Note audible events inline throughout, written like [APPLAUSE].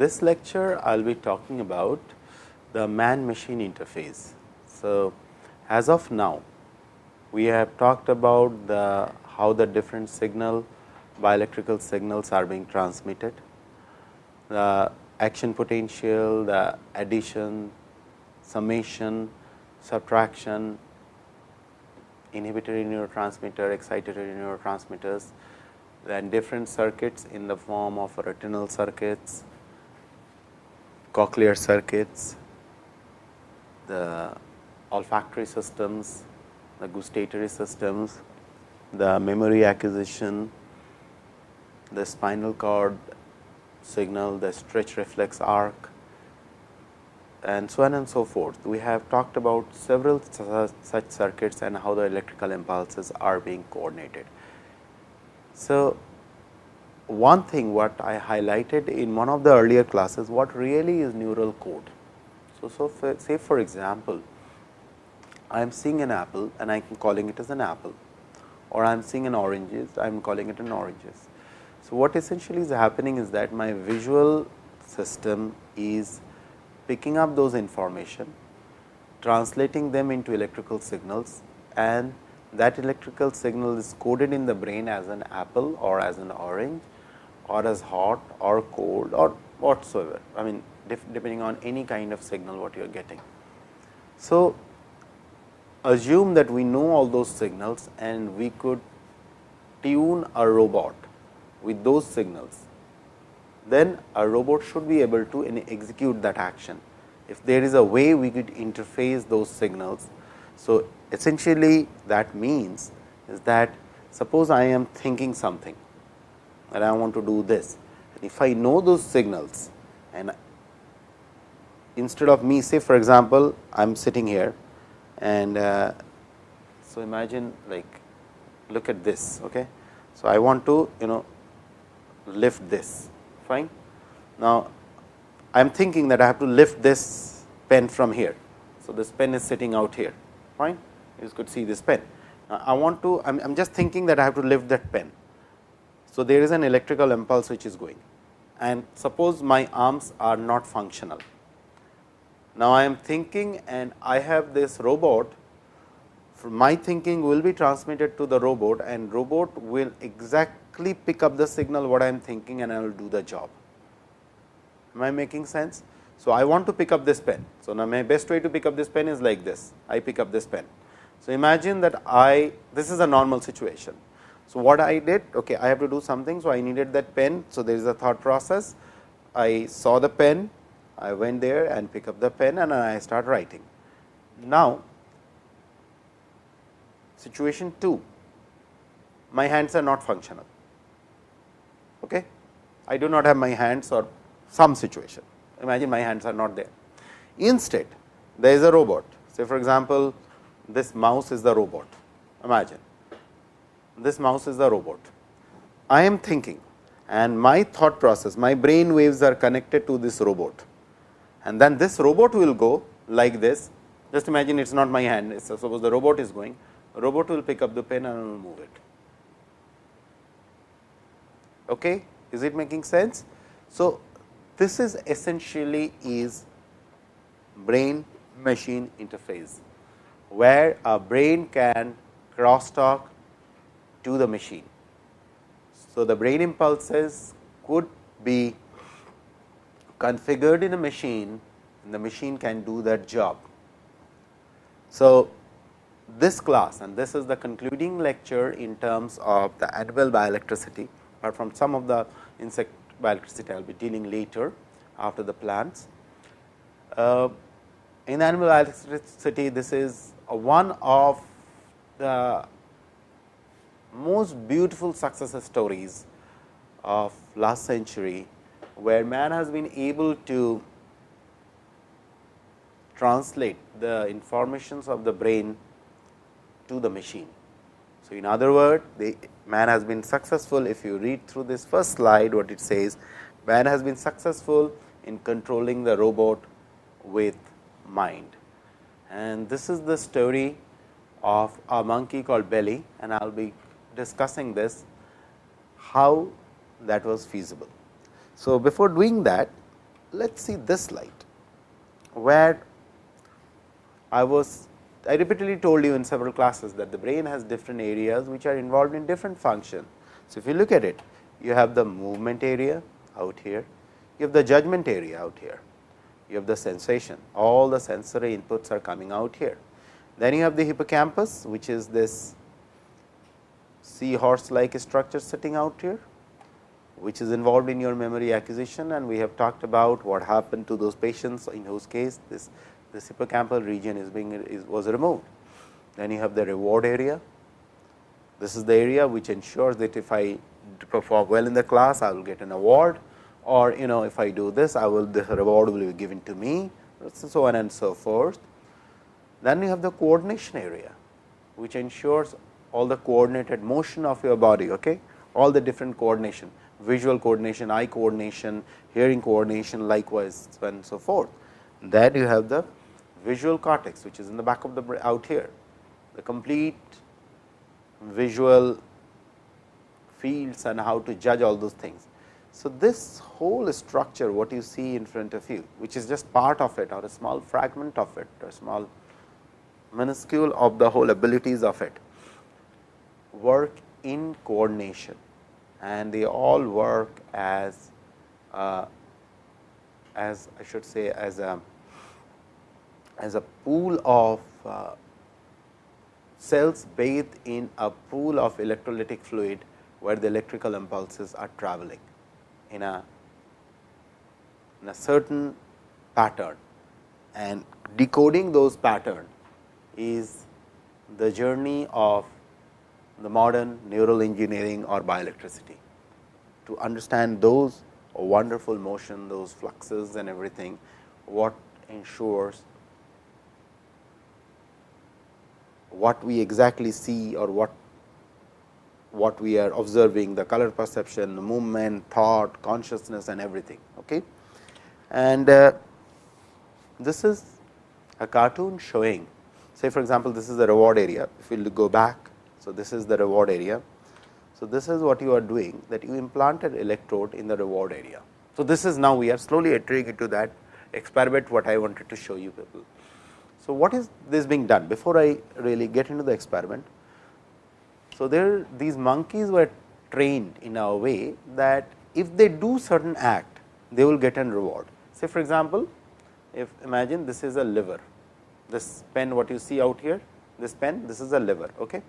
this lecture I will be talking about the man machine interface. So, as of now we have talked about the how the different signal bioelectrical signals are being transmitted, the action potential, the addition, summation, subtraction, inhibitory neurotransmitter, excitatory neurotransmitters, then different circuits in the form of retinal circuits, cochlear circuits, the olfactory systems, the gustatory systems, the memory acquisition, the spinal cord signal, the stretch reflex arc and so on and so forth. We have talked about several such circuits and how the electrical impulses are being coordinated. So, one thing what I highlighted in one of the earlier classes, what really is neural code. So, so for, say for example, I am seeing an apple and I am calling it as an apple or I am seeing an oranges, I am calling it an oranges. So, what essentially is happening is that my visual system is picking up those information, translating them into electrical signals and that electrical signal is coded in the brain as an apple or as an orange or as hot or cold or whatsoever. I mean depending on any kind of signal what you are getting. So, assume that we know all those signals and we could tune a robot with those signals, then a robot should be able to execute that action. If there is a way we could interface those signals. So, essentially that means is that suppose I am thinking something and I want to do this. If I know those signals and instead of me say for example, I am sitting here and uh, so imagine like look at this. Okay. So, I want to you know lift this fine. Now, I am thinking that I have to lift this pen from here. So, this pen is sitting out here fine you could see this pen. Now, I want to I am just thinking that I have to lift that pen. So, there is an electrical impulse which is going and suppose my arms are not functional. Now, I am thinking and I have this robot my thinking will be transmitted to the robot and robot will exactly pick up the signal what I am thinking and I will do the job. Am I making sense? So, I want to pick up this pen. So, now my best way to pick up this pen is like this, I pick up this pen. So, imagine that I this is a normal situation. So, what I did okay, I have to do something. So, I needed that pen. So, there is a thought process I saw the pen I went there and pick up the pen and I start writing. Now, situation 2 my hands are not functional. Okay? I do not have my hands or some situation imagine my hands are not there. Instead, there is a robot say for example, this mouse is the robot imagine this mouse is the robot. I am thinking and my thought process my brain waves are connected to this robot and then this robot will go like this just imagine it is not my hand suppose the robot is going robot will pick up the pen and will move it. Okay. Is it making sense? So, this is essentially is brain machine interface, where a brain can cross talk to the machine. So, the brain impulses could be configured in a machine and the machine can do that job. So, this class and this is the concluding lecture in terms of the animal bioelectricity, apart from some of the insect bioelectricity I will be dealing later after the plants. Uh, in animal bioelectricity, this is one of the most beautiful success stories of last century, where man has been able to translate the informations of the brain to the machine. So, in other words, the man has been successful if you read through this first slide what it says man has been successful in controlling the robot with mind. And this is the story of a monkey called Belly and I will be discussing this how that was feasible. So, before doing that let us see this slide, where I was I repeatedly told you in several classes that the brain has different areas which are involved in different functions. So, if you look at it, you have the movement area out here, you have the judgment area out here, you have the sensation, all the sensory inputs are coming out here. Then you have the hippocampus, which is this seahorse like structure sitting out here, which is involved in your memory acquisition and we have talked about what happened to those patients in whose case this this hippocampal region is being is, was removed. Then you have the reward area. This is the area which ensures that if I perform well in the class, I will get an award or you know if I do this, I will the reward will be given to me, so on and so forth. Then you have the coordination area, which ensures all the coordinated motion of your body, okay? all the different coordination, visual coordination, eye coordination, hearing coordination, likewise, and so forth. Then you have the visual cortex, which is in the back of the brain out here, the complete visual fields and how to judge all those things. So, this whole structure what you see in front of you, which is just part of it or a small fragment of it or small minuscule of the whole abilities of it, work in coordination. And they all work as uh, as I should say as a as a pool of uh, cells bathed in a pool of electrolytic fluid, where the electrical impulses are traveling in a in a certain pattern. And decoding those pattern is the journey of the modern neural engineering or bioelectricity. To understand those wonderful motion, those fluxes and everything, what ensures what we exactly see or what what we are observing the color perception, the movement, thought, consciousness and everything. Okay. And uh, this is a cartoon showing say for example, this is the reward area if we go back. So, this is the reward area. So, this is what you are doing that you implanted electrode in the reward area. So, this is now we are slowly entering into that experiment what I wanted to show you people. So, what is this being done before I really get into the experiment? So, there these monkeys were trained in a way that if they do certain act, they will get an reward. Say for example, if imagine this is a liver, this pen what you see out here, this pen, this is a liver. Okay.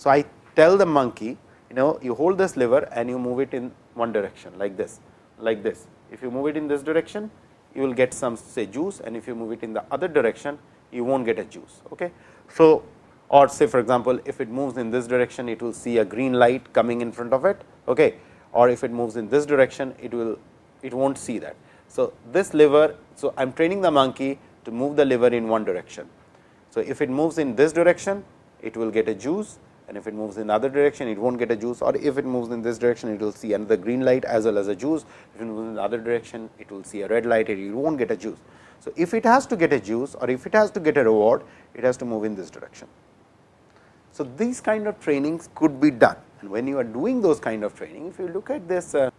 So, I tell the monkey, you know you hold this liver and you move it in one direction like this, like this. If you move it in this direction, you will get some say juice and if you move it in the other direction, you will not get a juice. Okay. So, or say for example, if it moves in this direction, it will see a green light coming in front of it, okay. or if it moves in this direction, it will it will not see that. So, this lever, so I am training the monkey to move the lever in one direction. So, if it moves in this direction, it will get a juice and if it moves in the other direction, it not get a juice or if it moves in this direction, it will see another green light as well as a juice. If it moves in the other direction, it will see a red light and it not get a juice. So, if it has to get a juice or if it has to get a reward, it has to move in this direction. So, these kind of trainings could be done and when you are doing those kind of training, if you look at this uh,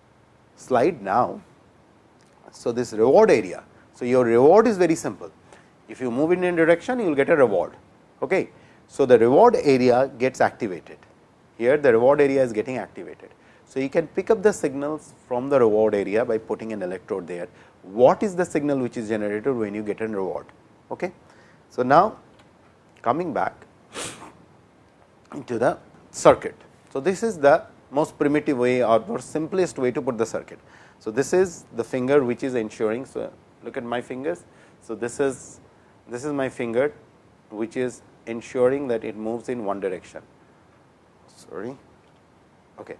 slide now. So, this reward area. So, your reward is very simple. If you move in a direction, you will get a reward. Okay. So, the reward area gets activated. Here the reward area is getting activated. So, you can pick up the signals from the reward area by putting an electrode there what is the signal which is generated when you get a reward. Okay. So, now coming back [COUGHS] into the circuit. So, this is the most primitive way or more simplest way to put the circuit. So, this is the finger which is ensuring. So, look at my fingers. So, this is this is my finger which is ensuring that it moves in one direction. Sorry. Okay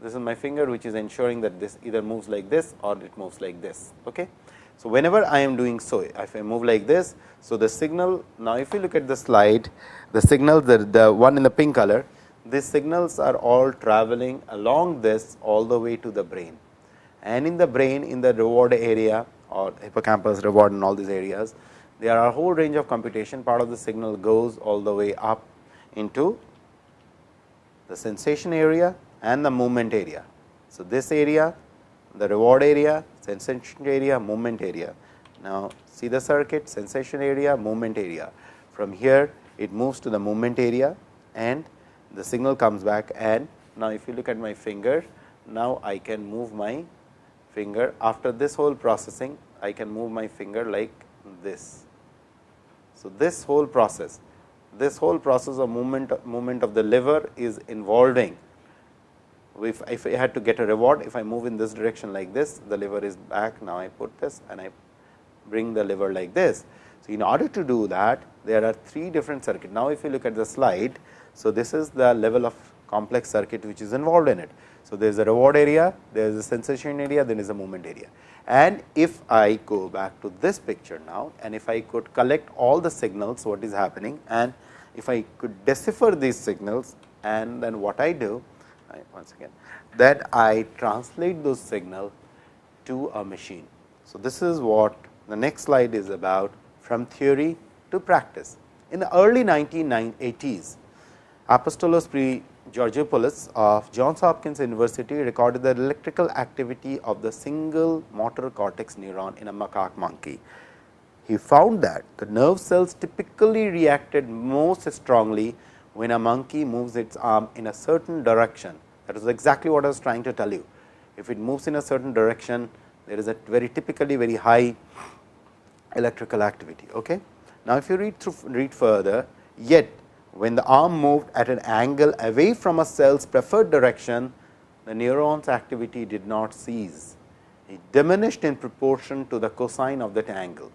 this is my finger which is ensuring that this either moves like this or it moves like this. Okay. So, whenever I am doing so, if I move like this, so the signal now if you look at the slide, the signal the, the one in the pink color, these signals are all traveling along this all the way to the brain. And in the brain in the reward area or hippocampus reward and all these areas, there are a whole range of computation part of the signal goes all the way up into the sensation area and the movement area. So, this area the reward area, sensation area, movement area. Now, see the circuit sensation area, movement area. From here it moves to the movement area and the signal comes back and now if you look at my finger, now I can move my finger after this whole processing I can move my finger like this. So, this whole process this whole process of movement movement of the lever is involving if, if I had to get a reward if I move in this direction like this the lever is back now I put this and I bring the lever like this. So, in order to do that there are three different circuit. Now, if you look at the slide. So, this is the level of complex circuit which is involved in it. So, there is a reward area, there is a sensation area, then is a movement area. And if I go back to this picture now and if I could collect all the signals what is happening and if I could decipher these signals and then what I do I, once again that I translate those signal to a machine. So, this is what the next slide is about from theory to practice. In the early 1980s, Apostolos Pre Georgopoulos of Johns Hopkins University recorded the electrical activity of the single motor cortex neuron in a macaque monkey. He found that the nerve cells typically reacted most strongly when a monkey moves its arm in a certain direction. That is exactly what I was trying to tell you. If it moves in a certain direction, there is a very typically very high electrical activity. Okay? Now, if you read through read further, yet when the arm moved at an angle away from a cell's preferred direction, the neuron's activity did not cease. It diminished in proportion to the cosine of that angle.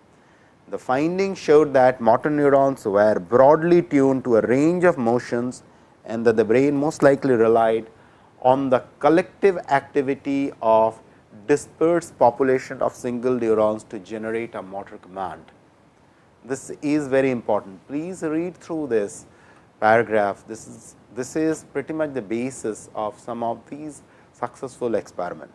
The findings showed that motor neurons were broadly tuned to a range of motions and that the brain most likely relied on the collective activity of dispersed population of single neurons to generate a motor command. This is very important. Please read through this paragraph. This is this is pretty much the basis of some of these successful experiment.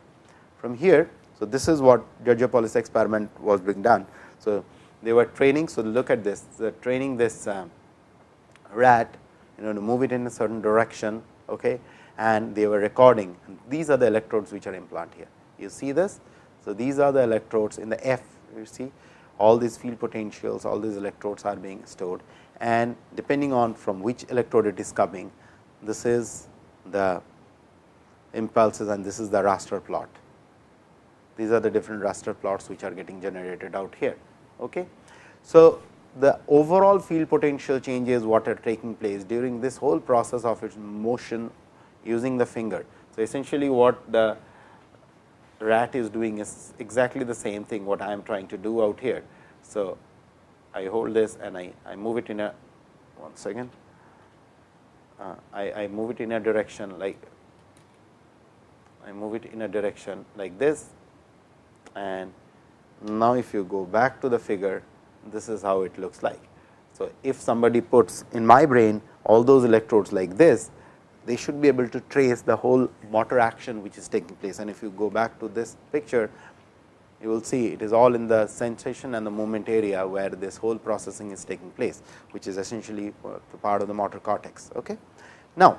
From here, so this is what Georgopoulos experiment was being done. So, they were training. So, look at this, They're training this uh, rat, you know, to move it in a certain direction, okay, and they were recording. These are the electrodes which are implanted here. You see this? So, these are the electrodes in the F, you see all these field potentials, all these electrodes are being stored and depending on from which electrode it is coming, this is the impulses and this is the raster plot. These are the different raster plots which are getting generated out here. Okay. So, the overall field potential changes what are taking place during this whole process of its motion using the finger. So, essentially what the rat is doing is exactly the same thing what I am trying to do out here. So, I hold this and I, I move it in a one second. Uh, I, I move it in a direction like I move it in a direction like this and now if you go back to the figure this is how it looks like. So, if somebody puts in my brain all those electrodes like this they should be able to trace the whole motor action which is taking place and if you go back to this picture you will see it is all in the sensation and the movement area where this whole processing is taking place, which is essentially uh, part of the motor cortex. Okay. Now,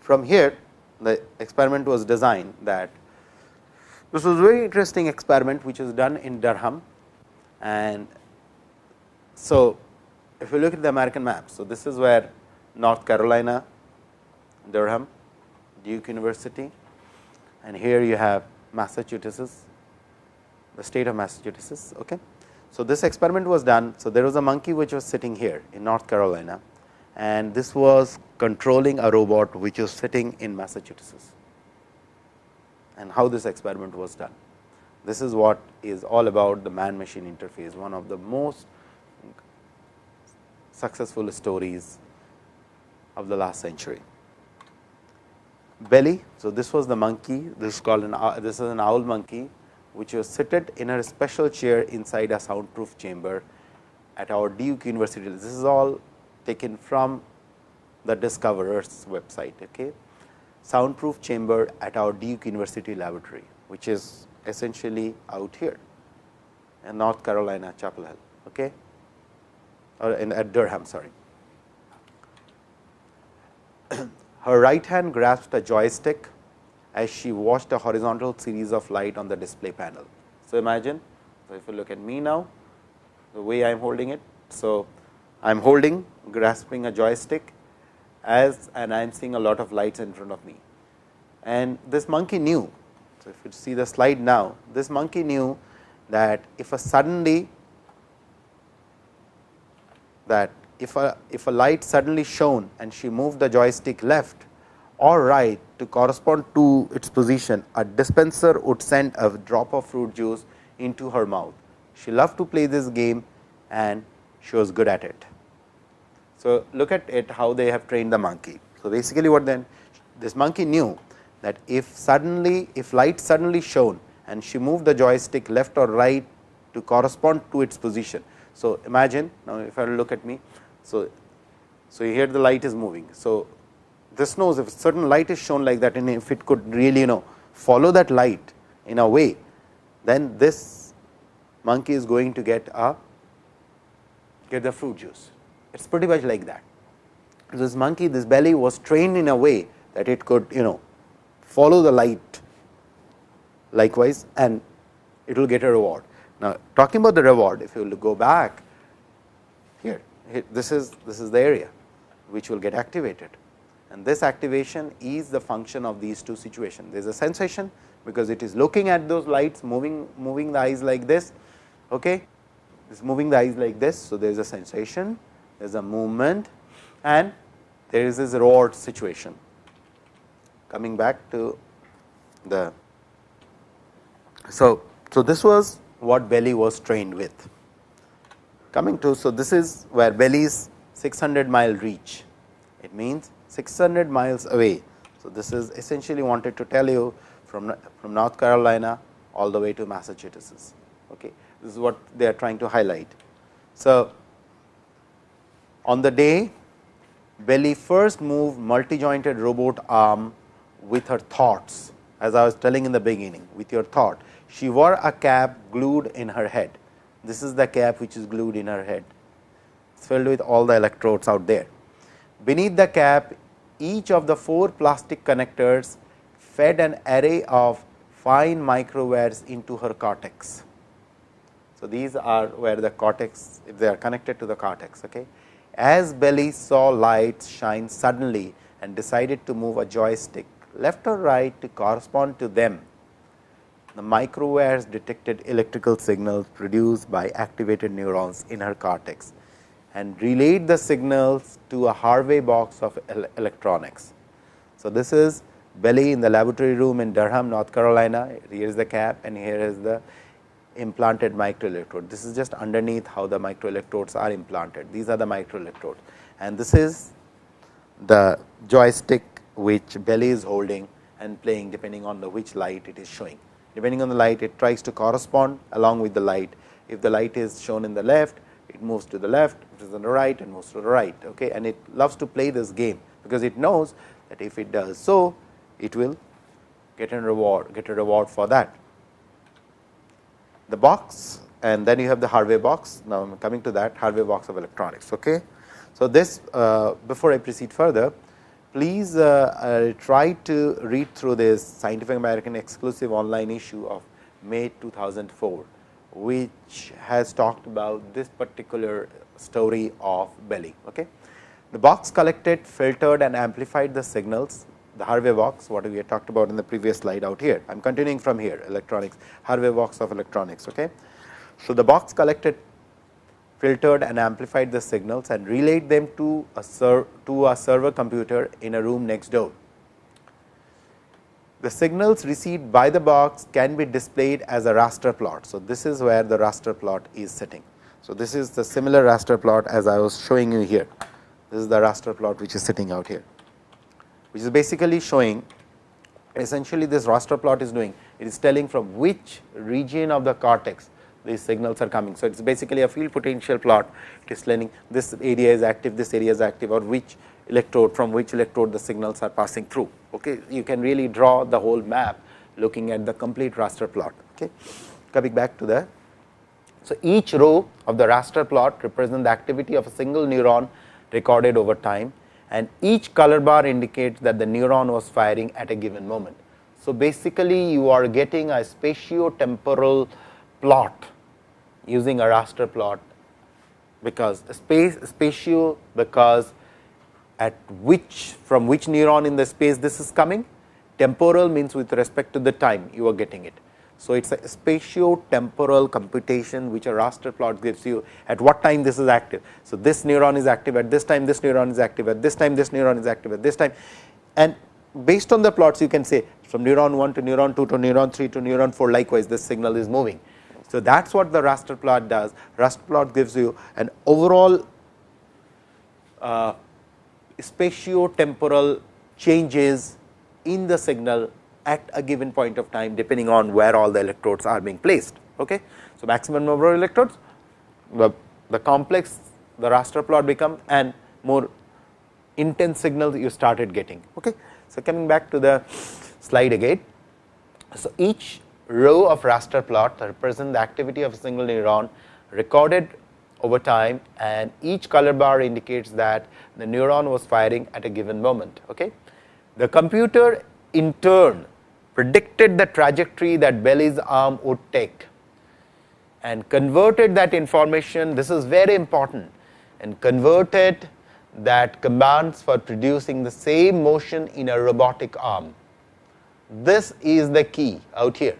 from here the experiment was designed that this was a very interesting experiment which was done in Durham and so if you look at the American map. So, this is where North Carolina, Durham, Duke University and here you have Massachusetts the state of Massachusetts. Okay. So, this experiment was done. So, there was a monkey which was sitting here in North Carolina and this was controlling a robot which was sitting in Massachusetts and how this experiment was done. This is what is all about the man machine interface, one of the most successful stories of the last century. Belly. So, this was the monkey, this is called an this is an owl monkey which was seated in a special chair inside a soundproof chamber at our Duke University. This is all taken from the discoverers website. Okay. Soundproof chamber at our Duke University laboratory, which is essentially out here in North Carolina, Chapel Hill. Okay. Or in at Durham, sorry. [CLEARS THROAT] Her right hand grasped a joystick as she watched a horizontal series of light on the display panel. So, imagine so if you look at me now the way I am holding it. So, I am holding grasping a joystick as and I am seeing a lot of lights in front of me. And this monkey knew. So, if you see the slide now, this monkey knew that if a suddenly that if a if a light suddenly shone and she moved the joystick left or right to correspond to its position, a dispenser would send a drop of fruit juice into her mouth. She loved to play this game and she was good at it. So, look at it how they have trained the monkey. So, basically what then this monkey knew that if suddenly if light suddenly shone and she moved the joystick left or right to correspond to its position. So, imagine now if I look at me. So, so here the light is moving. So, this knows if certain light is shown like that and if it could really you know follow that light in a way, then this monkey is going to get a get the fruit juice. It is pretty much like that. This monkey, this belly was trained in a way that it could you know follow the light likewise and it will get a reward. Now, talking about the reward, if you go back here, this is this is the area which will get activated and this activation is the function of these two situations. There is a sensation because it is looking at those lights moving moving the eyes like this. Okay is moving the eyes like this. So, there is a sensation, there is a movement and there is this reward situation. Coming back to the. So, so this was what belly was trained with. Coming to, so this is where belly's 600 mile reach. It means 600 miles away. So, this is essentially wanted to tell you from, from North Carolina all the way to Massachusetts. Okay. This is what they are trying to highlight. So, on the day Belly first moved multi jointed robot arm with her thoughts as I was telling in the beginning with your thought. She wore a cap glued in her head. This is the cap which is glued in her head. It's filled with all the electrodes out there. Beneath the cap, each of the four plastic connectors fed an array of fine microwires into her cortex. So, these are where the cortex if they are connected to the cortex. Okay. As Belly saw lights shine suddenly and decided to move a joystick left or right to correspond to them, the microwires detected electrical signals produced by activated neurons in her cortex and relayed the signals to a Harvey box of electronics. So, this is Belly in the laboratory room in Durham, North Carolina. Here is the cap and here is the implanted microelectrode. This is just underneath how the microelectrodes are implanted. These are the microelectrodes and this is the joystick which belly is holding and playing depending on the which light it is showing. Depending on the light it tries to correspond along with the light. If the light is shown in the left, it moves to the left, it is on the right and moves to the right. Okay? And it loves to play this game, because it knows that if it does so, it will get a reward, get a reward for that the box and then you have the Harvey box. Now, I am coming to that Harvey box of electronics. Okay. So, this uh, before I proceed further, please uh, uh, try to read through this Scientific American exclusive online issue of May 2004, which has talked about this particular story of belly. Okay. The box collected, filtered and amplified the signals the Harvey box what we had talked about in the previous slide out here. I am continuing from here electronics Harvey box of electronics. Okay. So, the box collected filtered and amplified the signals and relayed them to a to a server computer in a room next door. The signals received by the box can be displayed as a raster plot. So, this is where the raster plot is sitting. So, this is the similar raster plot as I was showing you here. This is the raster plot which is sitting out here which is basically showing essentially this raster plot is doing it is telling from which region of the cortex these signals are coming. So, it is basically a field potential plot it is telling this area is active this area is active or which electrode from which electrode the signals are passing through. Okay. You can really draw the whole map looking at the complete raster plot. Okay. Coming back to the so, each row of the raster plot represents the activity of a single neuron recorded over time and each color bar indicates that the neuron was firing at a given moment. So, basically you are getting a spatio-temporal plot using a raster plot because space spatio because at which from which neuron in the space this is coming temporal means with respect to the time you are getting it. So, it is a spatio-temporal computation which a raster plot gives you at what time this is active. So, this neuron is active at this time, this neuron is active at this time, this neuron is active at this time and based on the plots you can say from neuron 1 to neuron 2 to neuron 3 to neuron 4 likewise this signal is moving. So, that is what the raster plot does. Raster plot gives you an overall uh, spatio-temporal changes in the signal at a given point of time depending on where all the electrodes are being placed. Okay. So, maximum number of electrodes the, the complex the raster plot become and more intense signals you started getting. Okay. So, coming back to the slide again. So, each row of raster plot represent the activity of a single neuron recorded over time and each color bar indicates that the neuron was firing at a given moment. Okay. The computer in turn predicted the trajectory that Bailey's arm would take and converted that information, this is very important and converted that commands for producing the same motion in a robotic arm. This is the key out here.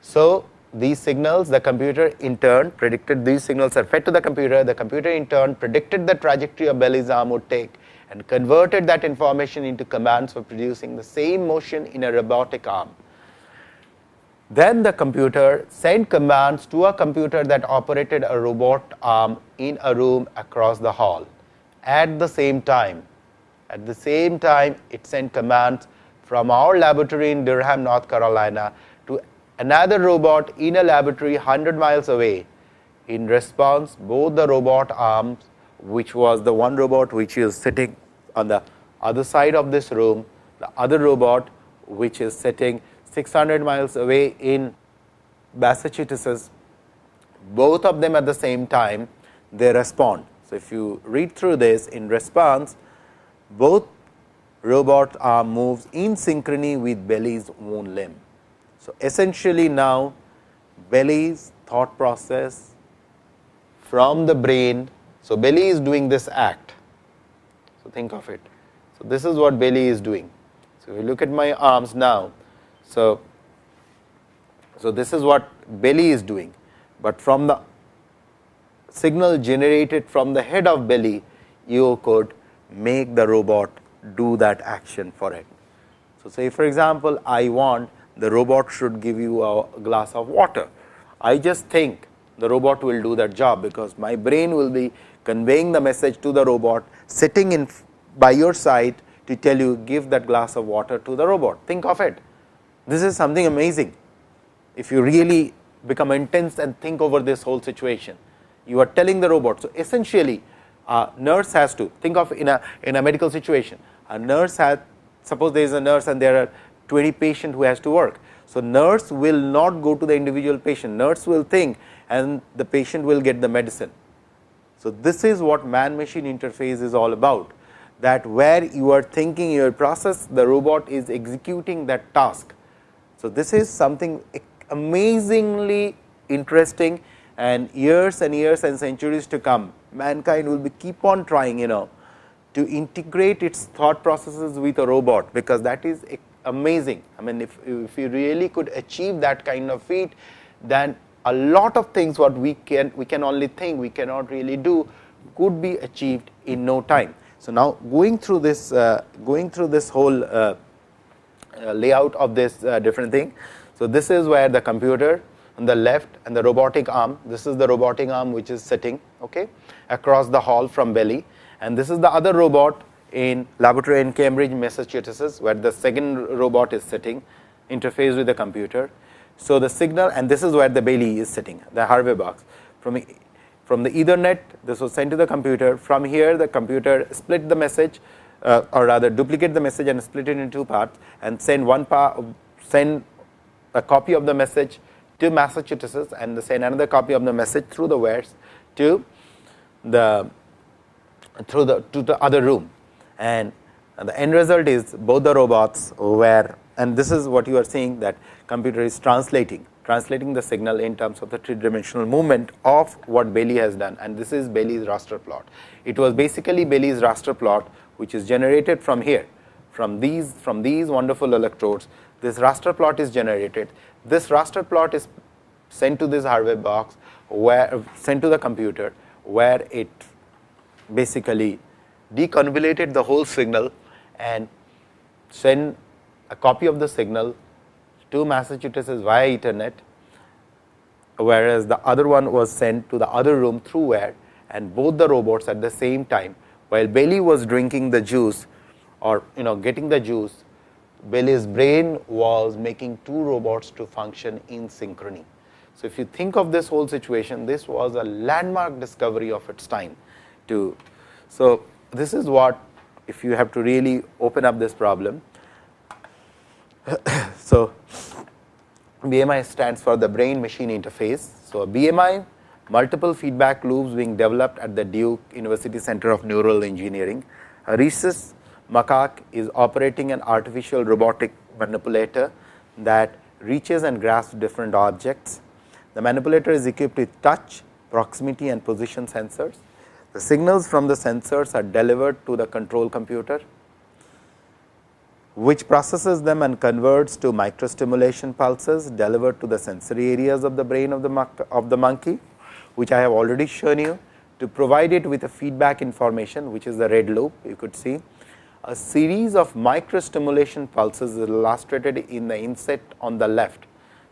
So, these signals the computer in turn predicted these signals are fed to the computer, the computer in turn predicted the trajectory of Bailey's arm would take and converted that information into commands for producing the same motion in a robotic arm. Then the computer sent commands to a computer that operated a robot arm in a room across the hall at the same time. At the same time, it sent commands from our laboratory in Durham, North Carolina another robot in a laboratory 100 miles away. In response, both the robot arms, which was the one robot which is sitting on the other side of this room, the other robot which is sitting 600 miles away in Massachusetts, both of them at the same time, they respond. So, if you read through this in response, both robot arm moves in synchrony with Bailey's own limb. So, essentially now Bailey's thought process from the brain. So, Belly is doing this act. So, think of it. So, this is what Belly is doing. So, if you look at my arms now. So, so this is what Belly is doing, but from the signal generated from the head of Belly, you could make the robot do that action for it. So, say for example, I want the robot should give you a glass of water. I just think the robot will do that job, because my brain will be conveying the message to the robot sitting in by your side to tell you give that glass of water to the robot. Think of it. This is something amazing. If you really become intense and think over this whole situation, you are telling the robot. So, essentially a nurse has to think of in a in a medical situation, a nurse has suppose there is a nurse and there are 20 patient who has to work. So, nurse will not go to the individual patient, nurse will think and the patient will get the medicine. So, this is what man machine interface is all about that where you are thinking your process the robot is executing that task. So, this is something amazingly interesting and years and years and centuries to come mankind will be keep on trying you know to integrate its thought processes with a robot, because that is amazing. I mean if, if you really could achieve that kind of feat, then a lot of things what we can we can only think we cannot really do could be achieved in no time. So, now going through this uh, going through this whole uh, uh, layout of this uh, different thing. So, this is where the computer on the left and the robotic arm this is the robotic arm which is sitting okay, across the hall from Bailey and this is the other robot in laboratory in Cambridge, Massachusetts, where the second robot is sitting interface with the computer. So, the signal and this is where the Bailey is sitting the Harvey box. From from the ethernet this was sent to the computer. From here the computer split the message uh, or rather duplicate the message and split it into two parts and send one part send a copy of the message to Massachusetts and send another copy of the message through the wires to the through the to the other room and the end result is both the robots were and this is what you are seeing that computer is translating translating the signal in terms of the three dimensional movement of what Bailey has done and this is Bailey's raster plot. It was basically Bailey's raster plot which is generated from here from these from these wonderful electrodes this raster plot is generated. This raster plot is sent to this hardware box where sent to the computer where it basically deconvoluted the whole signal and send a copy of the signal to Massachusetts via ethernet, whereas the other one was sent to the other room through where and both the robots at the same time while Bailey was drinking the juice or you know getting the juice, Bailey's brain was making two robots to function in synchrony. So, if you think of this whole situation, this was a landmark discovery of its time. To so, this is what if you have to really open up this problem. [COUGHS] so, BMI stands for the brain machine interface. So, BMI multiple feedback loops being developed at the Duke University Center of Neural Engineering. A rhesus macaque is operating an artificial robotic manipulator that reaches and grasps different objects. The manipulator is equipped with touch, proximity and position sensors. The signals from the sensors are delivered to the control computer, which processes them and converts to microstimulation pulses delivered to the sensory areas of the brain of the, of the monkey, which I have already shown you to provide it with a feedback information, which is the red loop you could see. A series of microstimulation pulses is illustrated in the inset on the left.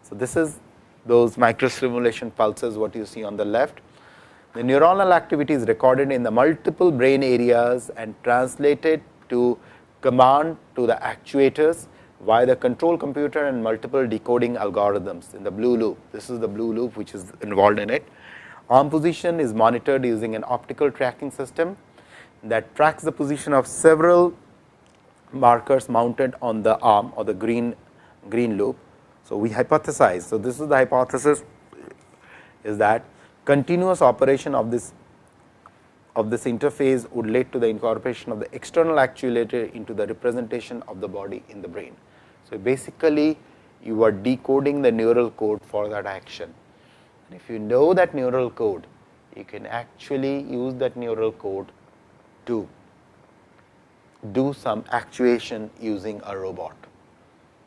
So, this is those microstimulation pulses what you see on the left. The neuronal activity is recorded in the multiple brain areas and translated to command to the actuators via the control computer and multiple decoding algorithms in the blue loop. This is the blue loop which is involved in it. Arm position is monitored using an optical tracking system that tracks the position of several markers mounted on the arm or the green green loop. So, we hypothesize. So, this is the hypothesis is that continuous operation of this of this interface would lead to the incorporation of the external actuator into the representation of the body in the brain. So, basically you are decoding the neural code for that action. And if you know that neural code, you can actually use that neural code to do some actuation using a robot.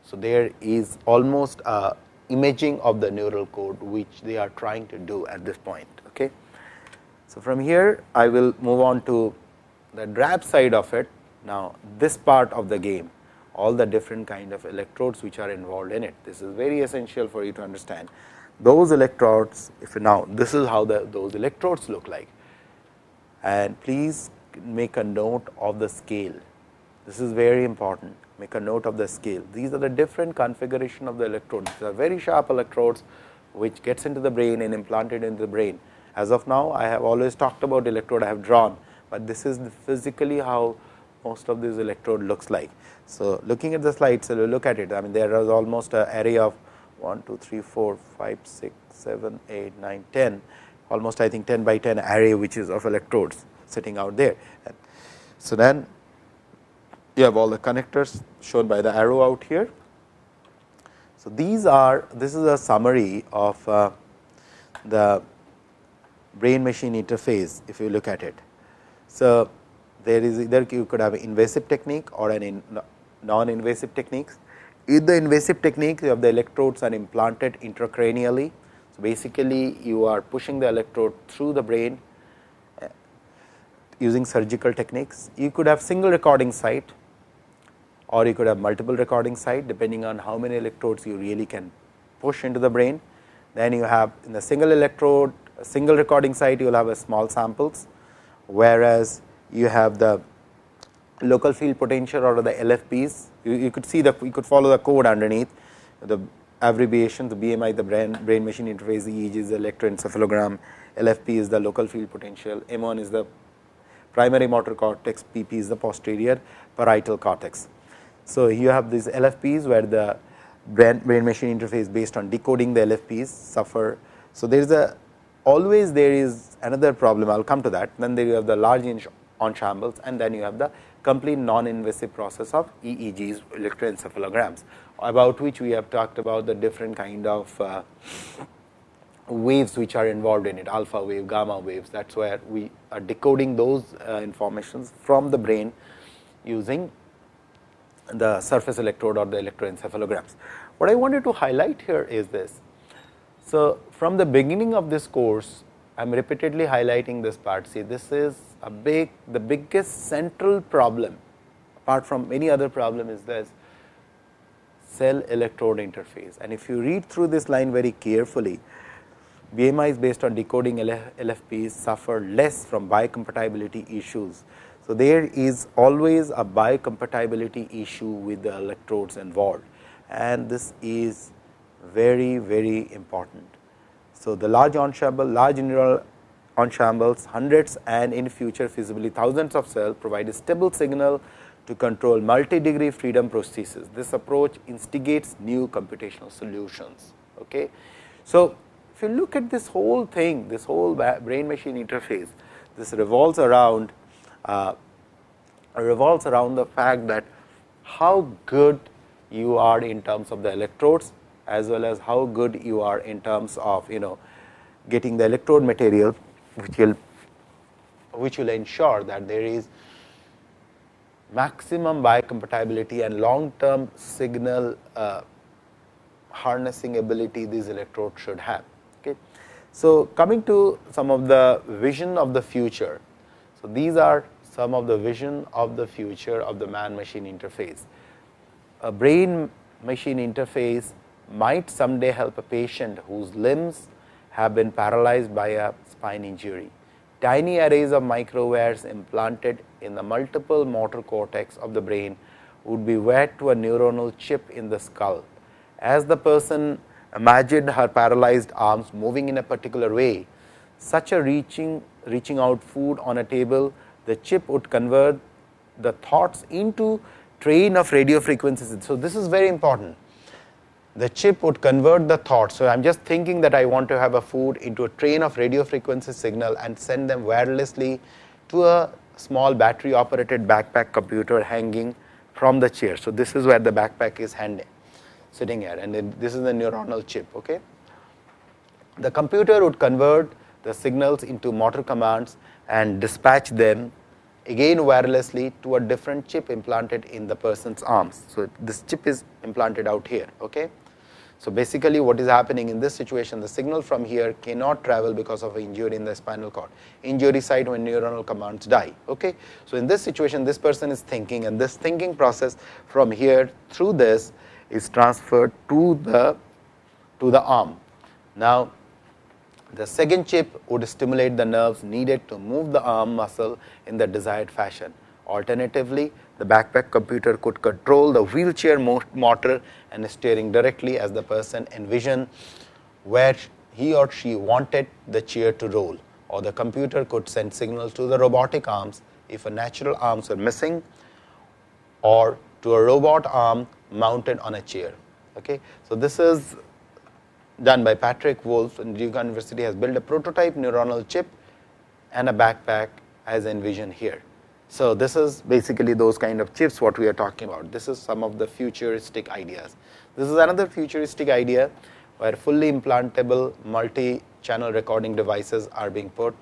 So, there is almost a imaging of the neural code, which they are trying to do at this point. Okay. So, from here I will move on to the drab side of it. Now, this part of the game all the different kind of electrodes which are involved in it. This is very essential for you to understand. Those electrodes, if now this is how the, those electrodes look like and please make a note of the scale. This is very important, make a note of the scale. These are the different configuration of the electrodes. These are very sharp electrodes which gets into the brain and implanted into the brain. As of now, I have always talked about electrode I have drawn, but this is physically how most of this electrode looks like. So, looking at the slide, so look at it. I mean, there is almost an array of 1, 2, 3, 4, 5, 6, 7, 8, 9, 10, almost I think 10 by 10 array, which is of electrodes sitting out there. So, then you have all the connectors shown by the arrow out here. So, these are this is a summary of uh, the brain machine interface if you look at it. So, there is either you could have an invasive technique or an in non invasive techniques. In the invasive technique you have the electrodes are implanted intracranially. So, basically you are pushing the electrode through the brain uh, using surgical techniques. You could have single recording site or you could have multiple recording site depending on how many electrodes you really can push into the brain. Then you have in the single electrode single recording site you will have a small samples, whereas you have the local field potential or the LFPs. You, you, could see the you could follow the code underneath the abbreviation the BMI the brain, brain machine interface the EEG is the electroencephalogram LFP is the local field potential M1 is the primary motor cortex PP is the posterior parietal cortex. So, you have these LFPs where the brain, brain machine interface based on decoding the LFPs suffer. So, there is a always there is another problem I will come to that then there you have the large ensembles and then you have the complete non-invasive process of EEGs electroencephalograms about which we have talked about the different kind of uh, waves which are involved in it alpha wave, gamma waves that is where we are decoding those uh, informations from the brain using the surface electrode or the electroencephalograms. What I wanted to highlight here is this. So, from the beginning of this course I am repeatedly highlighting this part. See, this is a big, the biggest central problem apart from many other problem is this cell electrode interface. And if you read through this line very carefully, BMIs based on decoding LFPs suffer less from biocompatibility issues. So, there is always a biocompatibility issue with the electrodes involved and this is very, very important. So, the large ensemble, large neural ensembles, hundreds and in future feasibly thousands of cells provide a stable signal to control multi-degree freedom prosthesis. This approach instigates new computational solutions. Okay. So, if you look at this whole thing, this whole brain machine interface, this revolves around uh, revolves around the fact that how good you are in terms of the electrodes as well as how good you are in terms of you know getting the electrode material which will which will ensure that there is maximum biocompatibility and long term signal uh, harnessing ability these electrodes should have. Okay. So, coming to some of the vision of the future. So, these are some of the vision of the future of the man machine interface. A brain machine interface might someday help a patient whose limbs have been paralyzed by a spine injury. Tiny arrays of microwires implanted in the multiple motor cortex of the brain would be wed to a neuronal chip in the skull. As the person imagined her paralyzed arms moving in a particular way, such a reaching, reaching out food on a table, the chip would convert the thoughts into train of radio frequencies. So, this is very important the chip would convert the thoughts. So, I am just thinking that I want to have a food into a train of radio frequency signal and send them wirelessly to a small battery operated backpack computer hanging from the chair. So, this is where the backpack is hanging sitting here and this is the neuronal chip. Okay. The computer would convert the signals into motor commands and dispatch them again wirelessly to a different chip implanted in the person's arms. So, this chip is implanted out here. Okay. So, basically what is happening in this situation the signal from here cannot travel because of injury in the spinal cord injury site when neuronal commands die. Okay. So, in this situation this person is thinking and this thinking process from here through this is transferred to the to the arm. Now, the second chip would stimulate the nerves needed to move the arm muscle in the desired fashion. Alternatively, the backpack computer could control the wheelchair motor and steering directly as the person envisioned where he or she wanted the chair to roll or the computer could send signals to the robotic arms if a natural arms were missing or to a robot arm mounted on a chair. Okay. So, this is done by Patrick Wolf and Duke University has built a prototype neuronal chip and a backpack as envisioned here. So, this is basically those kind of chips what we are talking about. This is some of the futuristic ideas. This is another futuristic idea where fully implantable multi-channel recording devices are being put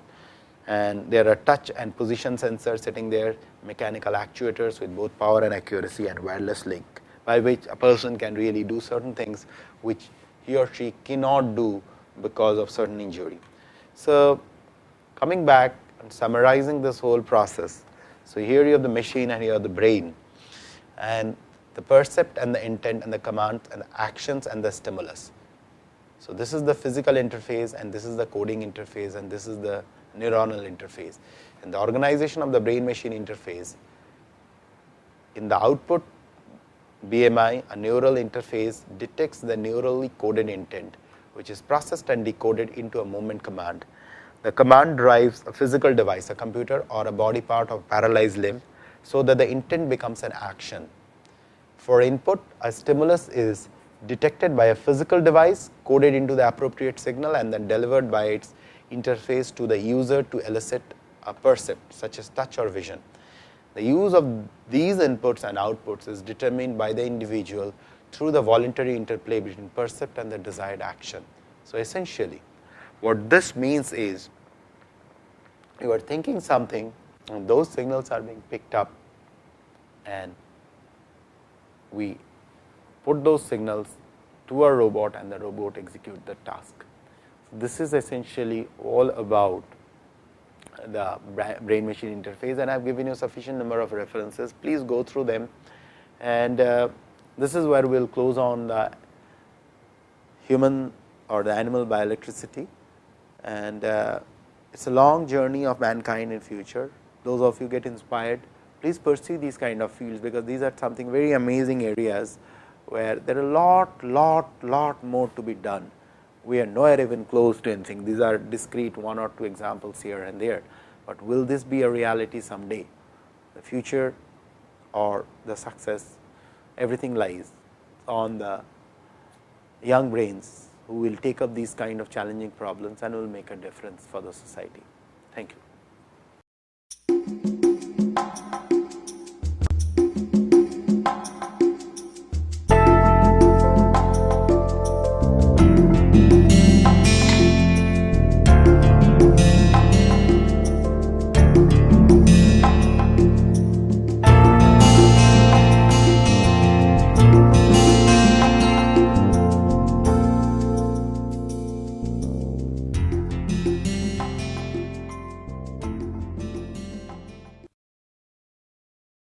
and there are touch and position sensors sitting there, mechanical actuators with both power and accuracy and wireless link by which a person can really do certain things which he or she cannot do because of certain injury. So, coming back and summarizing this whole process, so, here you have the machine and here you have the brain and the percept and the intent and the commands and the actions and the stimulus. So, this is the physical interface and this is the coding interface and this is the neuronal interface. And the organization of the brain machine interface in the output BMI, a neural interface detects the neurally coded intent, which is processed and decoded into a movement command the command drives a physical device, a computer or a body part of paralyzed limb, so that the intent becomes an action. For input, a stimulus is detected by a physical device, coded into the appropriate signal and then delivered by its interface to the user to elicit a percept such as touch or vision. The use of these inputs and outputs is determined by the individual through the voluntary interplay between percept and the desired action. So, essentially what this means is you are thinking something and those signals are being picked up and we put those signals to a robot and the robot execute the task. So, this is essentially all about the brain machine interface and I have given you sufficient number of references. Please go through them and uh, this is where we will close on the human or the animal bioelectricity and uh, it is a long journey of mankind in future. Those of you get inspired, please pursue these kind of fields, because these are something very amazing areas, where there are lot, lot, lot more to be done. We are nowhere even close to anything. These are discrete one or two examples here and there, but will this be a reality someday? The future or the success, everything lies on the young brains who will take up these kind of challenging problems and will make a difference for the society. Thank you.